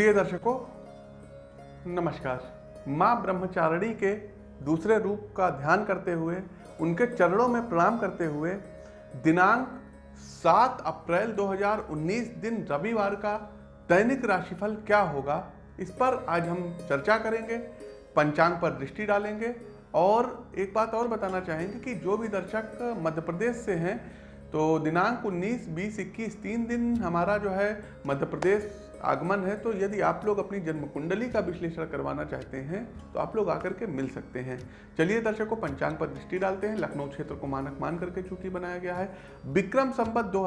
प्रिय दर्शकों नमस्कार। माँ ब्रह्मचारिणी के दूसरे रूप का ध्यान करते हुए उनके चरणों में प्रणाम करते हुए दिनांक 7 अप्रैल 2019 दिन रविवार का दैनिक राशिफल क्या होगा इस पर आज हम चर्चा करेंगे पंचांग पर दृष्टि डालेंगे और एक बात और बताना चाहेंगे कि जो भी दर्शक मध्य प्रदेश से हैं तो दिनांक 19, 20, 21 तीन दिन हमारा जो है मध्य प्रदेश आगमन है तो यदि आप लोग अपनी जन्म कुंडली का विश्लेषण करवाना चाहते हैं तो आप लोग आकर के मिल सकते हैं। चलिए दर्शकों, पंचांग पर दृष्टि डालते हैं। लखनऊ क्षेत्र को मानक मान करके चूँकि बनाया गया है। विक्रम संबत दो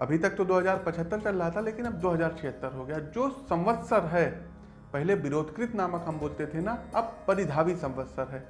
अभी तक तो 2075 चल रहा था, लेकिन अब 2076 हो गया। जो संवत्सर है, पहले विरोधकृत नामक हम बोलते थे ना, अब परिधावी संवत्सर है।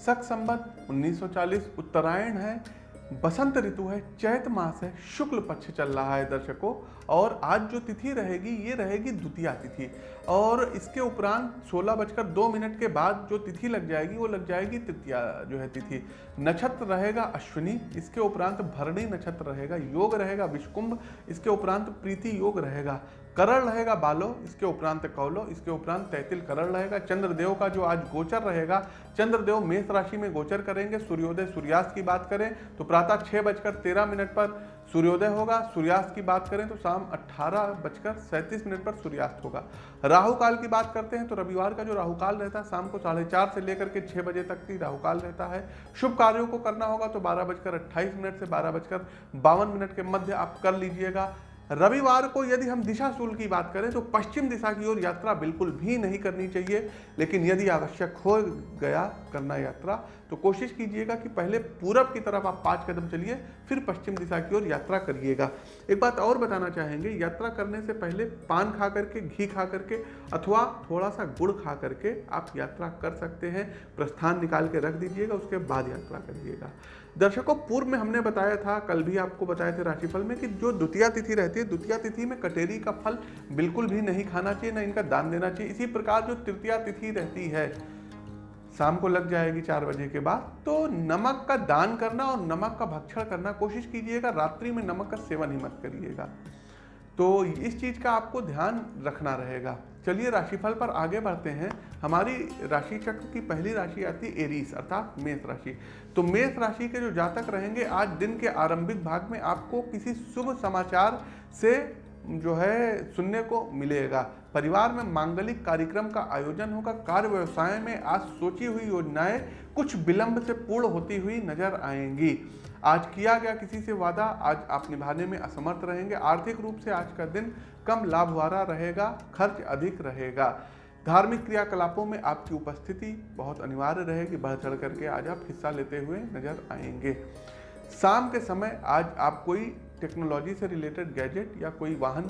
सख संबत 1940 उत्तरायण है। बसंत ऋतु है, चैत मास है, शुक्ल पक्ष चल रहा है दर्शकों। और आज जो तिथि रहेगी, ये रहेगी द्वितीया तिथि। और इसके उपरांत सोलह बजकर दो मिनट के बाद जो तिथि लग जाएगी, वो लग जाएगी तृतीया जो है तिथि। नक्षत्र रहेगा अश्विनी, इसके उपरांत भरणी नक्षत्र रहेगा, योग रहेगा विष्कुंभ, इसके उपरांत प्रीति योग रहेगा। करण रहेगा बालो, इसके उपरांत कौलो, इसके उपरांत तैतिल करण रहेगा। चंद्रदेव का जो आज गोचर रहेगा, चंद्रदेव मेष राशि में गोचर करेंगे, सूर्योदय सूर्यास्त की बात करें तो प्रातः छह बजकर तेरह मिनट पर सूर्योदय होगा, सूर्यास्त की बात करें तो शाम अट्ठारह बजकर सैंतीस मिनट पर सूर्यास्त होगा। राहु काल की बात करते हैं तो रविवार का जो राहु काल रहता है, शाम को साढ़े चार से लेकर के छह बजे तक की राहु काल रहता है। शुभ कार्यों को करना होगा तो बारह बजकर अट्ठाईस मिनट से बारह बजकर बावन मिनट के मध्य आप कर लीजिएगा। रविवार को यदि हम दिशा शूल की बात करें तो पश्चिम दिशा की ओर यात्रा बिल्कुल भी नहीं करनी चाहिए, लेकिन यदि आवश्यक हो गया करना यात्रा तो कोशिश कीजिएगा कि पहले पूरब की तरफ़ आप पाँच कदम चलिए, फिर पश्चिम दिशा की ओर यात्रा करिएगा। एक बात और बताना चाहेंगे, यात्रा करने से पहले पान खा करके, घी खा करके, अथवा थोड़ा सा गुड़ खा करके आप यात्रा कर सकते हैं। प्रस्थान निकाल के रख दीजिएगा, उसके बाद यात्रा करिएगा। दर्शकों, पूर्व में हमने बताया था, कल भी आपको बताए थे राशिफल में, कि जो द्वितीय तिथि रहती है, द्वितीय तिथि में कटेरी का फल बिल्कुल भी नहीं खाना चाहिए, ना इनका दान देना चाहिए। इसी प्रकार जो तृतीय तिथि रहती है शाम को लग जाएगी चार बजे के बाद तो नमक का दान करना और नमक का भक्षण करना, कोशिश कीजिएगा, रात्रि में नमक का सेवन ही मत करिएगा। तो इस चीज़ का आपको ध्यान रखना रहेगा। चलिए, राशिफल पर आगे बढ़ते हैं। हमारी राशि चक्र की पहली राशि आती है एरीस, अर्थात मेष राशि। तो मेष राशि के जो जातक रहेंगे, आज दिन के आरंभिक भाग में आपको किसी शुभ समाचार से जो है, सुनने को मिलेगा। परिवार में मांगलिक कार्यक्रम का आयोजन होगा। कार्य व्यवसाय में आज सोची हुई योजनाएँ कुछ विलंब से पूर्ण होती हुई नज़र आएँगी। आज किया गया किसी से वादा, आज आप निभाने में असमर्थ रहेंगे। आर्थिक रूप से आज का दिन कम लाभ वाला रहेगा, खर्च अधिक रहेगा। धार्मिक क्रियाकलापों में आपकी उपस्थिति बहुत अनिवार्य रहेगी। बढ़ चढ़ करके आज आप हिस्सा लेते हुए नज़र आएँगे। शाम के समय आज आप कोई टेक्नोलॉजी से रिलेटेड गैजेट या कोई वाहन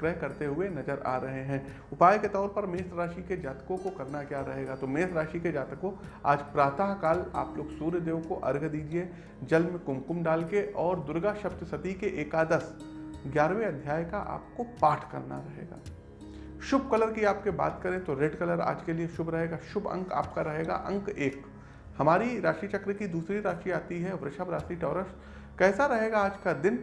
क्रय करते हुए नज़र आ रहे हैं। उपाय के तौर पर मेष राशि के जातकों को करना क्या रहेगा? तो मेष राशि के जातकों, आज प्रातः काल आप लोग सूर्य देव को अर्घ दीजिए, जल में कुमकुम डाल के और दुर्गा सप्तशती के एकादश ग्यारहवें अध्याय का आपको पाठ करना रहेगा। शुभ कलर की आपके बात करें तो रेड कलर आज के लिए शुभ रहेगा। शुभ अंक आपका रहेगा अंक एक। हमारी राशि चक्र की दूसरी राशि आती है, वृषभ राशि, टॉरस। कैसा रहेगा आज का दिन?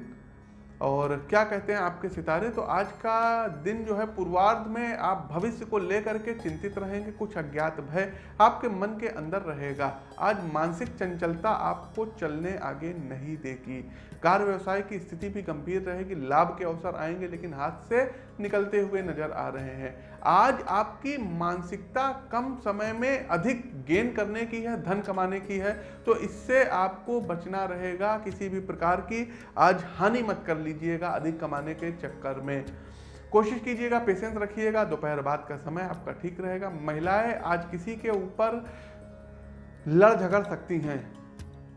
और क्या कहते हैं आपके सितारे? तो आज का दिन जो है पूर्वार्ध में आप भविष्य को लेकर के चिंतित रहेंगे, कुछ अज्ञात भय आपके मन के अंदर रहेगा। आज मानसिक चंचलता आपको चलने आगे नहीं देगी। कार्य व्यवसाय की स्थिति भी गंभीर रहेगी, लाभ के अवसर आएँगे, लेकिन हाथ से निकलते हुए नज़र आ रहे हैं। आज आपकी मानसिकता कम समय में अधिक गेन करने की है, धन कमाने की है तो इससे आपको बचना रहेगा किसी भी प्रकार की। आज हानि मत कर लीजिएगा अधिक कमाने के चक्कर में। कोशिश कीजिएगा पेशेंस रखिएगा, दोपहर बाद का समय आपका ठीक रहेगा। महिलाएँ आज किसी के ऊपर लड़ झगड़ सकती हैं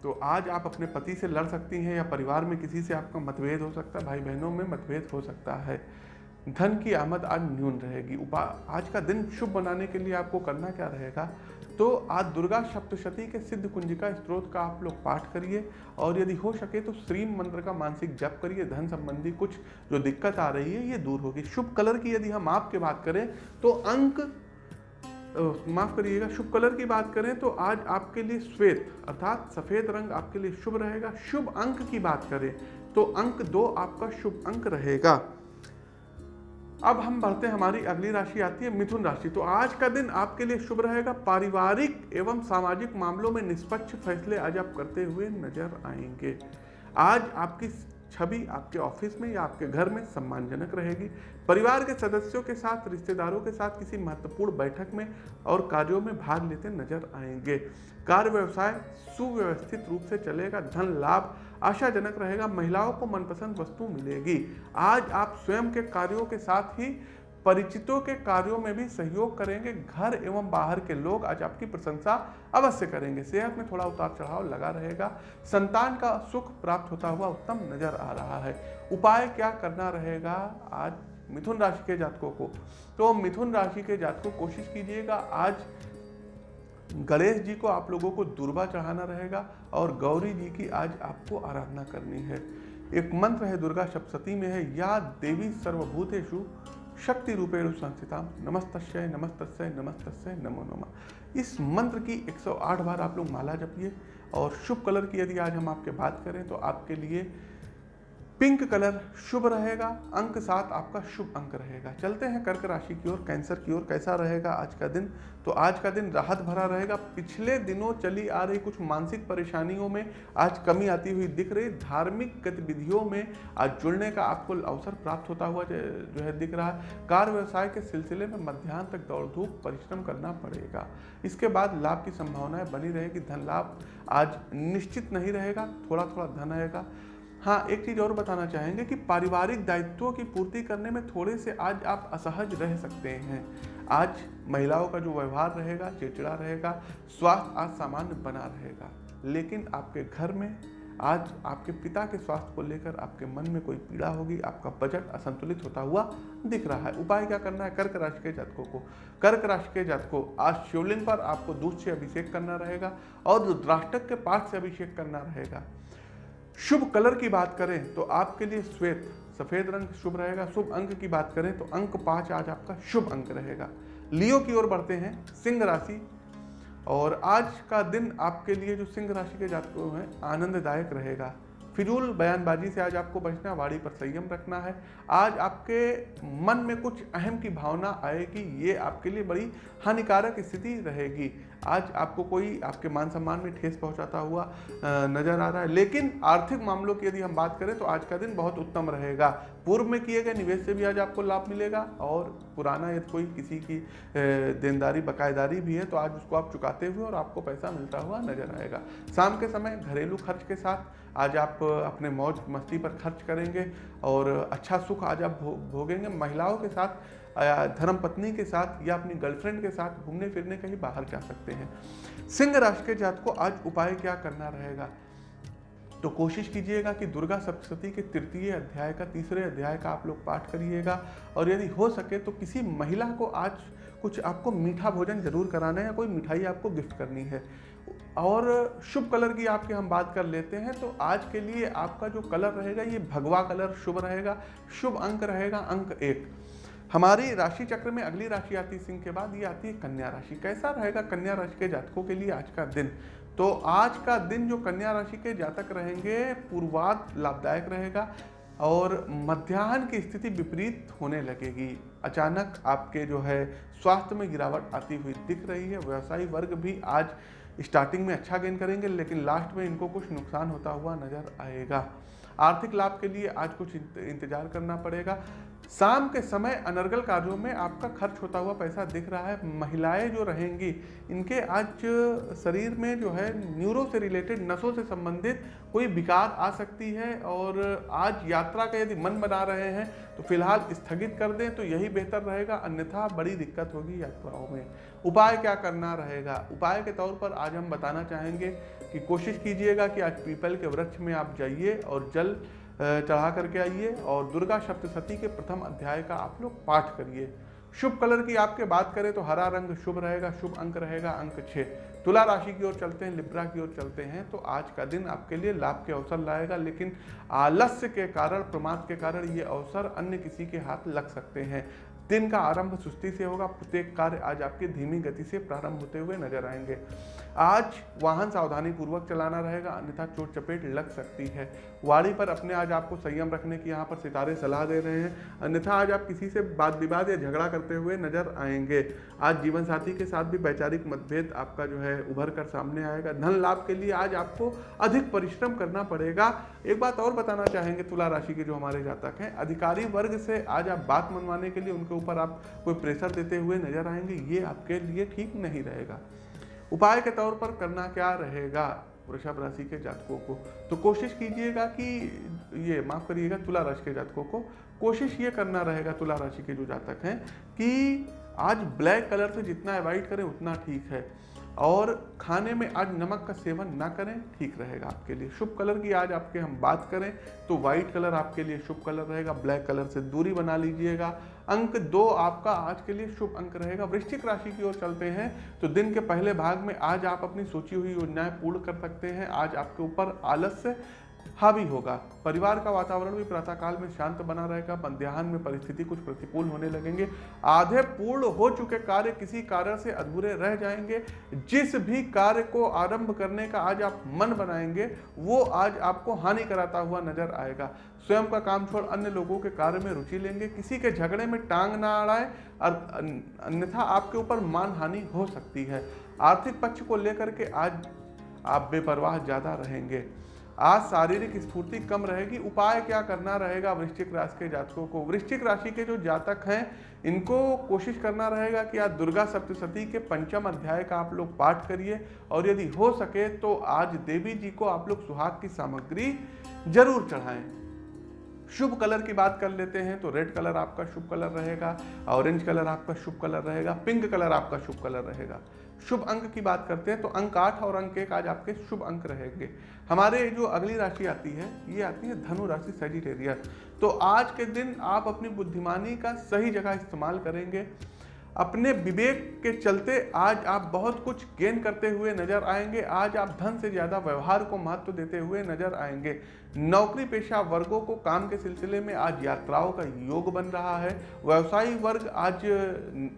तो आज आप अपने पति से लड़ सकती हैं या परिवार में किसी से आपका मतभेद हो सकता है भाई बहनों में मतभेद हो सकता है। धन की आमद आज न्यून रहेगी। उपा, आज का दिन शुभ बनाने के लिए आपको करना क्या रहेगा? तो आज दुर्गा सप्तशती के सिद्ध कुंजिका स्त्रोत का आप लोग पाठ करिए और यदि हो सके तो श्रीम मंत्र का मानसिक जप करिए। धन संबंधी कुछ जो दिक्कत आ रही है, ये दूर होगी। शुभ कलर की यदि हम आपके बात करें तो अंक माफ़ करिएगा, शुभ कलर की बात करें तो आज आपके लिए श्वेत, अर्थात सफ़ेद रंग आपके लिए शुभ रहेगा। शुभ अंक की बात करें तो अंक दो आपका शुभ अंक रहेगा। अब हम बढ़ते हमारी अगली राशि आती है मिथुन राशि। तो आज का दिन आपके लिए शुभ रहेगा। पारिवारिक एवं सामाजिक मामलों में निष्पक्ष फैसले आज आप करते हुए नज़र आएँगे। आज आपकी छवि आपके ऑफ़िस में या आपके घर में सम्मानजनक रहेगी। परिवार के सदस्यों के साथ, रिश्तेदारों के साथ किसी महत्वपूर्ण बैठक में और कार्यों में भाग लेते नज़र आएँगे। कार्य व्यवसाय सुव्यवस्थित रूप से चलेगा, धन लाभ आशाजनक रहेगा, महिलाओं को मनपसंद वस्तु मिलेगी। आज आप स्वयं के कार्यों के साथ ही परिचितों के कार्यों में भी सहयोग करेंगे। घर एवं बाहर के लोग आज आपकी प्रशंसा अवश्य करेंगे। सेहत में थोड़ा उतार चढ़ाव लगा रहेगा। संतान का सुख प्राप्त होता हुआ उत्तम नज़र आ रहा है। उपाय क्या करना रहेगा? आज मिथुन राशि के जातकों को। तो मिथुन राशि के जातकों, कोशिश कीजिएगा, आज गणेश जी को आप लोगों को दुर्बा चढ़ाना रहेगा और गौरी जी की आज आपको आराधना करनी है। एक मंत्र है, दुर्गा सप्तती में है, या देवी सर्वभूतेषु शक्ति रूपेण संस्थिता नमस्तस्य नमस्तस्य नमस्तस्य, नमो नमः। इस मंत्र की 108 बार आप लोग माला जपिए और शुभ कलर की यदि आज हम आपके बात करें तो आपके लिए पिंक कलर शुभ रहेगा, अंक सात आपका शुभ अंक रहेगा। चलते हैं कर्क राशि की ओर, कैंसर की ओर, कैसा रहेगा आज का दिन? तो आज का दिन राहत भरा रहेगा। पिछले दिनों चली आ रही कुछ मानसिक परेशानियों में आज कमी आती हुई दिख रही। धार्मिक गतिविधियों में आज जुड़ने का आपको अवसर प्राप्त होता हुआ जो है दिख रहा है। कार व्यवसाय के सिलसिले में मध्यान्ह तक दौड़ धूप परिश्रम करना पड़ेगा। इसके बाद लाभ की संभावनाएँ बनी रहेगी। धन लाभ आज निश्चित नहीं रहेगा थोड़ा थोड़ा धन आएगा। हाँ एक चीज़ और बताना चाहेंगे कि पारिवारिक दायित्वों की पूर्ति करने में थोड़े से आज आप असहज रह सकते हैं। आज महिलाओं का जो व्यवहार रहेगा, चिड़चिड़ा रहेगा, स्वास्थ्य आज सामान्य बना रहेगा। लेकिन आपके घर में आज आपके पिता के स्वास्थ्य को लेकर आपके मन में कोई पीड़ा होगी, आपका बजट असंतुलित होता हुआ दिख रहा है। उपाय क्या करना है? कर्क राशि के जातकों को। कर्क राशि के जातकों, आज शिवलिंग पर आपको दूध से अभिषेक करना रहेगा और रुद्राष्टक के पाठ से अभिषेक करना रहेगा। शुभ कलर की बात करें तो आपके लिए श्वेत, सफ़ेद रंग शुभ रहेगा। शुभ अंक की बात करें तो अंक पाँच आज आपका शुभ अंक रहेगा। लियो की ओर बढ़ते हैं, सिंह राशि। और आज का दिन आपके लिए जो सिंह राशि के जातकों हैं आनंददायक रहेगा। फिजूल बयानबाजी से आज आपको बचना वाड़ी पर संयम रखना है। आज आपके मन में कुछ अहम की भावना आएगी, ये आपके लिए बड़ी हानिकारक स्थिति रहेगी। आज आपको कोई आपके मान सम्मान में ठेस पहुंचाता हुआ नज़र आ रहा है। लेकिन आर्थिक मामलों की यदि हम बात करें तो आज का दिन बहुत उत्तम रहेगा। पूर्व में किए गए निवेश से भी आज आपको लाभ मिलेगा, और पुराना यदि कोई किसी की देनदारी, बकायेदारी भी है तो आज उसको आप चुकाते हुए और आपको पैसा मिलता हुआ नज़र आएगा। शाम के समय घरेलू खर्च के साथ आज आप अपने मौज मस्ती पर खर्च करेंगे और अच्छा सुख आज आप भोगेंगे महिलाओं के साथ धर्म पत्नी के साथ, या अपनी गर्लफ्रेंड के साथ घूमने फिरने कहीं बाहर जा सकते हैं। सिंह राशि के जात को आज उपाय क्या करना रहेगा? तो कोशिश कीजिएगा कि दुर्गा सप्तशती के तृतीय अध्याय का, तीसरे अध्याय का आप लोग पाठ करिएगा। और यदि हो सके तो किसी महिला को आज कुछ आपको मीठा भोजन ज़रूर कराना है या कोई मिठाई आपको गिफ्ट करनी है। और शुभ कलर की आपके हम बात कर लेते हैं तो आज के लिए आपका जो कलर रहेगा, ये भगवा कलर शुभ रहेगा, शुभ अंक रहेगा, अंक एक। हमारी राशि चक्र में अगली राशि आती सिंह के बाद, ये आती है कन्या राशि। कैसा रहेगा कन्या राशि के जातकों के लिए आज का दिन? तो आज का दिन जो कन्या राशि के जातक रहेंगे, पूर्वाद लाभदायक रहेगा और मध्याह्न की स्थिति विपरीत होने लगेगी। अचानक आपके जो है स्वास्थ्य में गिरावट आती हुई दिख रही है। व्यवसायी वर्ग भी आज स्टार्टिंग में अच्छा गेन करेंगे, लेकिन लास्ट में इनको कुछ नुकसान होता हुआ नज़र आएगा। आर्थिक लाभ के लिए आज कुछ इंतज़ार करना पड़ेगा। शाम के समय अनर्गल कार्यों में आपका खर्च होता हुआ पैसा दिख रहा है। महिलाएँ जो रहेंगी, इनके आज शरीर में जो है, न्यूरो से रिलेटेड, नसों से संबंधित कोई विकार आ सकती है और आज यात्रा का यदि मन बना रहे हैं तो फ़िलहाल स्थगित कर दें तो यही बेहतर रहेगा। अन्यथा बड़ी दिक्कत होगी यात्राओं में। उपाय क्या करना रहेगा? उपाय के तौर पर आज हम बताना चाहेंगे कि कोशिश कीजिएगा कि आज पीपल के वृक्ष में आप जाइए और जल चढ़ा करके आइए और दुर्गा सप्तशती के प्रथम अध्याय का आप लोग पाठ करिए। शुभ कलर की आपके बात करें तो हरा रंग शुभ रहेगा, शुभ अंक रहेगा, अंक छः। तुला राशि की ओर चलते हैं, लिब्रा की ओर चलते हैं तो आज का दिन आपके लिए लाभ के अवसर लाएगा, लेकिन आलस्य के कारण, प्रमाद के कारण ये अवसर अन्य किसी के हाथ लग सकते हैं। दिन का आरंभ सुस्ती से होगा, प्रत्येक कार्य आज आपके धीमी गति से प्रारंभ होते हुए नज़र आएँगे। आज वाहन सावधानी पूर्वक चलाना रहेगा, अन्यथा चोट चपेट लग सकती है। वाड़ी पर अपने आज आपको संयम रखने की यहाँ पर सितारे सलाह दे रहे हैं। अन्यथा आज आप किसी से बात विवाद या झगड़ा करते हुए नज़र आएँगे। आज जीवन साथी के साथ भी वैचारिक मतभेद आपका जो है उभर कर सामने आएगा। धन लाभ के लिए आज आपको अधिक परिश्रम करना पड़ेगा। एक बात और बताना चाहेंगे तुला राशि के जो हमारे जातक हैं, अधिकारी वर्ग से आज आप बात मनवाने के लिए उनके ऊपर आप कोई प्रेशर देते हुए नज़र आएँगे, ये आपके लिए ठीक नहीं रहेगा। उपाय के तौर पर करना क्या रहेगा वृषभ राशि के जातकों को? तो कोशिश कीजिएगा कि ये माफ़ करिएगा, तुला राशि के जातकों को कोशिश ये करना रहेगा, तुला राशि के जो जातक हैं कि आज ब्लैक कलर से जितना अवॉइड करें, उतना ठीक है। और खाने में आज नमक का सेवन ना करें, ठीक रहेगा आपके लिए। शुभ कलर की आज आपके हम बात करें तो वाइट कलर आपके लिए शुभ कलर रहेगा। ब्लैक कलर से दूरी बना लीजिएगा। अंक दो आपका आज के लिए शुभ अंक रहेगा। वृश्चिक राशि की ओर चलते हैं तो दिन के पहले भाग में आज आप अपनी सोची हुई योजनाएँ पूर्ण कर सकते हैं। आज आपके ऊपर आलस्य हावी होगा। परिवार का वातावरण भी प्रातःकाल में शांत बना रहेगा मध्याह्न में परिस्थिति कुछ प्रतिकूल होने लगेंगे। आधे पूर्ण हो चुके कार्य किसी कारण से अधूरे रह जाएँगे। जिस भी कार्य को आरंभ करने का आज आप मन बनाएँगे, वो आज आपको हानि कराता हुआ नज़र आएगा। स्वयं का काम छोड़ अन्य लोगों के कार्य में रुचि लेंगे। किसी के झगड़े में टांग ना अड़ाए अन्यथा आपके ऊपर मान हानि हो सकती है। आर्थिक पक्ष को लेकर के आज आप बेपरवाह ज़्यादा रहेंगे। आज शारीरिक स्फूर्ति कम रहेगी, उपाय क्या करना रहेगा वृश्चिक राशि के जातकों को? वृश्चिक राशि के जो जातक हैं, इनको कोशिश करना रहेगा कि आज दुर्गा सप्तशती के पंचम अध्याय का आप लोग पाठ करिए, और यदि हो सके तो आज देवी जी को आप लोग सुहाग की सामग्री ज़रूर चढ़ाएँ। शुभ कलर की बात कर लेते हैं तो रेड कलर आपका शुभ कलर रहेगा, ऑरेंज कलर आपका शुभ कलर रहेगा, पिंक कलर आपका शुभ कलर रहेगा। शुभ अंक की बात करते हैं तो अंक आठ और अंक एक आज आपके शुभ अंक रहेंगे। हमारे जो अगली राशि आती है, ये आती है धनु राशि सेजिटेरियस तो आज के दिन आप अपनी बुद्धिमानी का सही जगह इस्तेमाल करेंगे। अपने विवेक के चलते आज आप बहुत कुछ गेन करते हुए नज़र आएँगे। आज आप धन से ज़्यादा व्यवहार को महत्व देते हुए नज़र आएँगे। नौकरी पेशा वर्गों को काम के सिलसिले में आज यात्राओं का योग बन रहा है। व्यवसायी वर्ग आज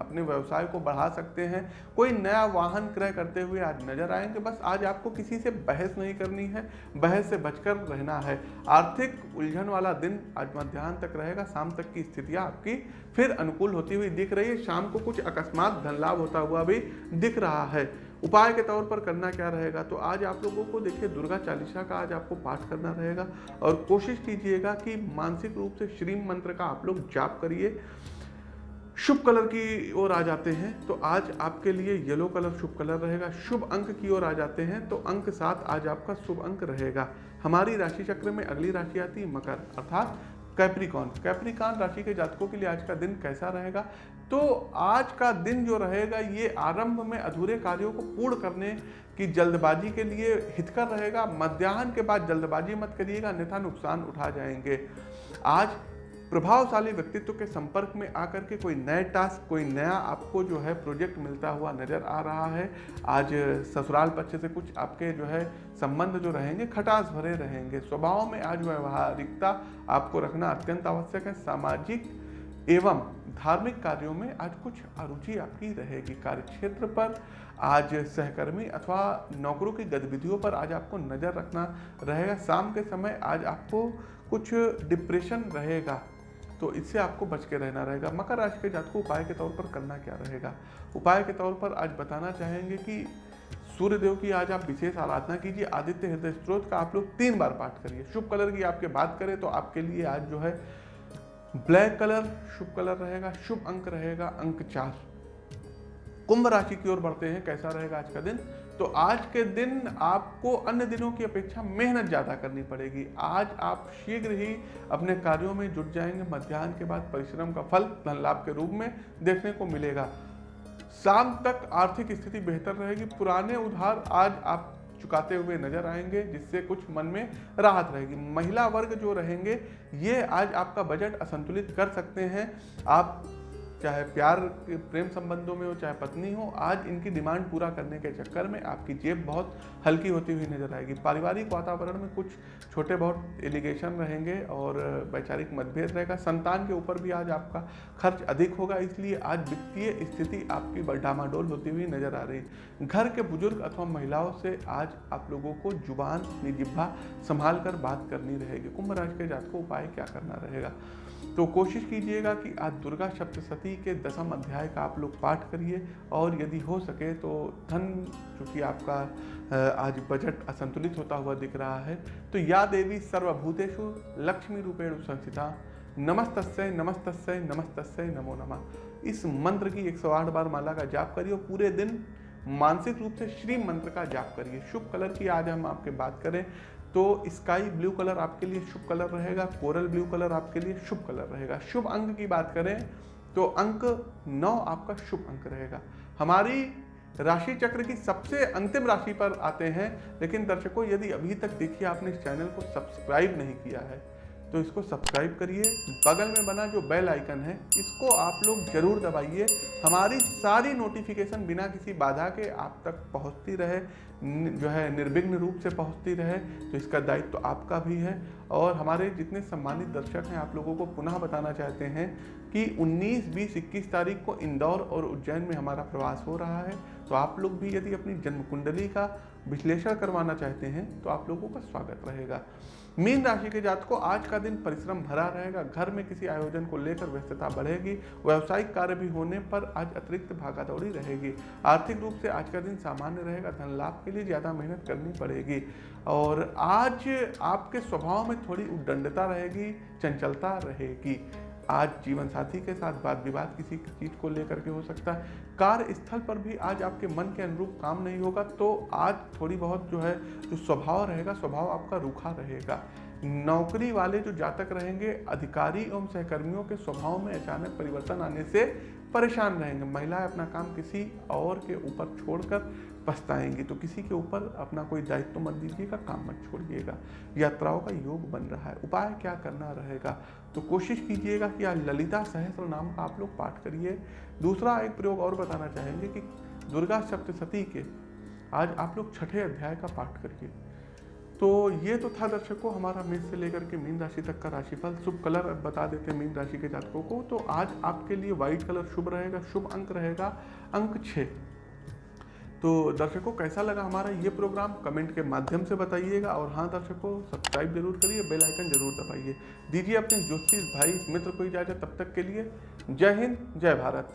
अपने व्यवसाय को बढ़ा सकते हैं। कोई नया वाहन क्रय करते हुए आज नज़र आएँगे। बस आज आपको किसी से बहस नहीं करनी है। बहस से बचकर रहना है। आर्थिक उलझन वाला दिन आज मध्यान्ह तक रहेगा। शाम तक की स्थितियाँ आपकी फिर अनुकूल होती हुई दिख रही है। शाम को कुछ अकस्मात धन लाभ होता हुआ भी दिख रहा है। उपाय के तौर पर करना क्या रहेगा? तो आज आप लोगों को देखिए, दुर्गा चालीसा का आज आपको पाठ करना रहेगा और कोशिश कीजिएगा कि मानसिक रूप से श्रीम मंत्र का आप लोग जाप करिए। शुभ कलर की ओर आ जाते हैं तो आज आपके लिए येलो कलर शुभ कलर रहेगा। शुभ अंक की ओर आ जाते हैं तो अंक सात आज आपका शुभ अंक रहेगा। हमारी राशि चक्र में अगली राशि आती है, मकर, अर्थात कैप्रिकॉन। कैप्रिकॉन राशि के जातकों के लिए आज का दिन कैसा रहेगा? तो आज का दिन जो रहेगा, ये आरंभ में अधूरे कार्यों को पूर्ण करने की जल्दबाजी के लिए हितकर रहेगा। मध्याह्न के बाद जल्दबाजी मत करिएगा, अन्यथा नुकसान उठा जाएँगे। आज प्रभावशाली व्यक्तित्व के संपर्क में आकर के कोई नए टास्क कोई नया आपको जो है प्रोजेक्ट मिलता हुआ नज़र आ रहा है। आज ससुराल पक्ष से कुछ आपके जो है संबंध जो रहेंगे, खटास भरे रहेंगे। स्वभाव में आज व्यवहारिकता आपको रखना अत्यंत आवश्यक है। सामाजिक एवं धार्मिक कार्यों में आज कुछ अरुचि आपकी रहेगी। कार्य क्षेत्र पर आज सहकर्मी अथवा नौकरों की गतिविधियों पर आज आपको नज़र रखना रहेगा। शाम के समय आज आपको कुछ डिप्रेशन रहेगा। तो इससे आपको बच के रहना रहेगा। मकर राशि के जातकों, उपाय के तौर पर करना क्या रहेगा? उपाय के तौर पर आज बताना चाहेंगे कि सूर्यदेव की आज आप विशेष आराधना कीजिए। आदित्य हृदय स्त्रोत का आप लोग तीन बार पाठ करिए। शुभ कलर की आपके बात करें तो आपके लिए आज जो है ब्लैक कलर शुभ कलर रहेगा, शुभ अंक रहेगा, अंक चार। कुंभ राशि की ओर बढ़ते हैं, कैसा रहेगा आज का दिन? तो आज के दिन आपको अन्य दिनों की अपेक्षा मेहनत ज़्यादा करनी पड़ेगी। आज आप शीघ्र ही अपने कार्यों में जुट जाएँगे। मध्यान्ह के बाद परिश्रम का फल, धन लाभ के रूप में देखने को मिलेगा। शाम तक आर्थिक स्थिति बेहतर रहेगी। पुराने उधार आज आप चुकाते हुए नज़र आएँगे, जिससे कुछ मन में राहत रहेगी। महिला वर्ग जो रहेंगे, ये आज आपका बजट असंतुलित कर सकते हैं। आप चाहे प्यार के प्रेम संबंधों में हो, चाहे पत्नी हो, आज इनकी डिमांड पूरा करने के चक्कर में आपकी जेब बहुत हल्की होती हुई नज़र आएगी। पारिवारिक वातावरण में कुछ छोटे बहुत एलिगेशन रहेंगे और वैचारिक मतभेद रहेगा। संतान के ऊपर भी आज आपका खर्च अधिक होगा, इसलिए आज वित्तीय स्थिति आपकी डामाडोल होती हुई नज़र आ रही। घर के बुज़ुर्ग अथवा महिलाओं से आज आप लोगों को ज़ुबान, अपनी संभाल कर बात करनी रहेगी। कुंभ राशि के जात को उपाय क्या करना रहेगा? तो कोशिश कीजिएगा कि आज दुर्गा सप्तशती के दसम अध्याय का आप लोग पाठ करिए और यदि हो सके तो धन, चूँकि आपका आज बजट असंतुलित होता हुआ दिख रहा है तो या देवी सर्वभूतेषु लक्ष्मी रूपेण संस्थिता नमस्तस्य नमस्तस्य नमस्तस्य, नमो नमः। इस मंत्र की 108 बार माला का जाप करिए और पूरे दिन मानसिक रूप से श्री मंत्र का जाप करिए। शुभ कलर की आज हम आपके बात करें। तो स्काई ब्लू कलर आपके लिए शुभ कलर रहेगा कोरल ब्लू कलर आपके लिए शुभ कलर रहेगा। शुभ अंक की बात करें तो अंक नौ आपका शुभ अंक रहेगा। हमारी राशि चक्र की सबसे अंतिम राशि पर आते हैं, लेकिन दर्शकों, यदि अभी तक देखिए आपने इस चैनल को सब्सक्राइब नहीं किया है तो इसको सब्सक्राइब करिए। बगल में बना जो बेल आइकन है इसको आप लोग ज़रूर दबाइए। हमारी सारी नोटिफिकेशन बिना किसी बाधा के आप तक पहुँचती रहे जो है निर्विघ्न रूप से पहुँचती रहे तो इसका दायित्व तो आपका भी है। और हमारे जितने सम्मानित दर्शक हैं आप लोगों को पुनः बताना चाहते हैं कि 19, 20, 21 तारीख को इंदौर और उज्जैन में हमारा प्रवास हो रहा है। तो आप लोग भी यदि अपनी जन्म कुंडली का विश्लेषण करवाना चाहते हैं तो आप लोगों का स्वागत रहेगा। मीन राशि के जात को आज का दिन परिश्रम भरा रहेगा। घर में किसी आयोजन को लेकर व्यस्तता बढ़ेगी। व्यावसायिक कार्य भी होने पर आज अतिरिक्त भागादौड़ी रहेगी। आर्थिक रूप से आज का दिन सामान्य रहेगा। धन लाभ के लिए ज़्यादा मेहनत करनी पड़ेगी। और आज आपके स्वभाव में थोड़ी उद्दंडता रहेगी, चंचलता रहेगी। आज जीवन साथी के साथ वाद विवाद किसी चीज़ को लेकर के हो सकता है। कार्य स्थल पर भी आज आपके मन के अनुरूप काम नहीं होगा तो आज थोड़ी बहुत जो है, जो स्वभाव रहेगा, स्वभाव आपका रूखा रहेगा। नौकरी वाले जो जातक रहेंगे, अधिकारी एवं सहकर्मियों के स्वभाव में अचानक परिवर्तन आने से परेशान रहेंगे। महिलाएँ अपना काम किसी और के ऊपर छोड़कर पछताएँगी। तो किसी के ऊपर अपना कोई दायित्व मत दीजिएगा, काम मत छोड़िएगा। यात्राओं का योग बन रहा है, उपाय क्या करना रहेगा? तो कोशिश कीजिएगा कि आज ललिता सहस्र नाम का आप लोग पाठ करिए। दूसरा एक प्रयोग और बताना चाहेंगे कि दुर्गा सप्तशती के आज आप लोग छठे अध्याय का पाठ करिए। तो ये तो था दर्शकों, हमारा मेष से लेकर के मीन राशि तक का राशिफल। शुभ कलर बता देते हैं मीन राशि के जातकों को। तो आज आपके लिए व्हाइट कलर शुभ रहेगा, शुभ अंक रहेगा, अंक छः। तो दर्शकों, कैसा लगा हमारा ये प्रोग्राम कमेंट के माध्यम से बताइएगा और हाँ दर्शकों सब्सक्राइब ज़रूर करिए बेल आइकन ज़रूर दबाइए। दीजिए अपने ज्योतिष भाई मित्र को इजाज़त, तब तक के लिए जय हिंद, जय भारत।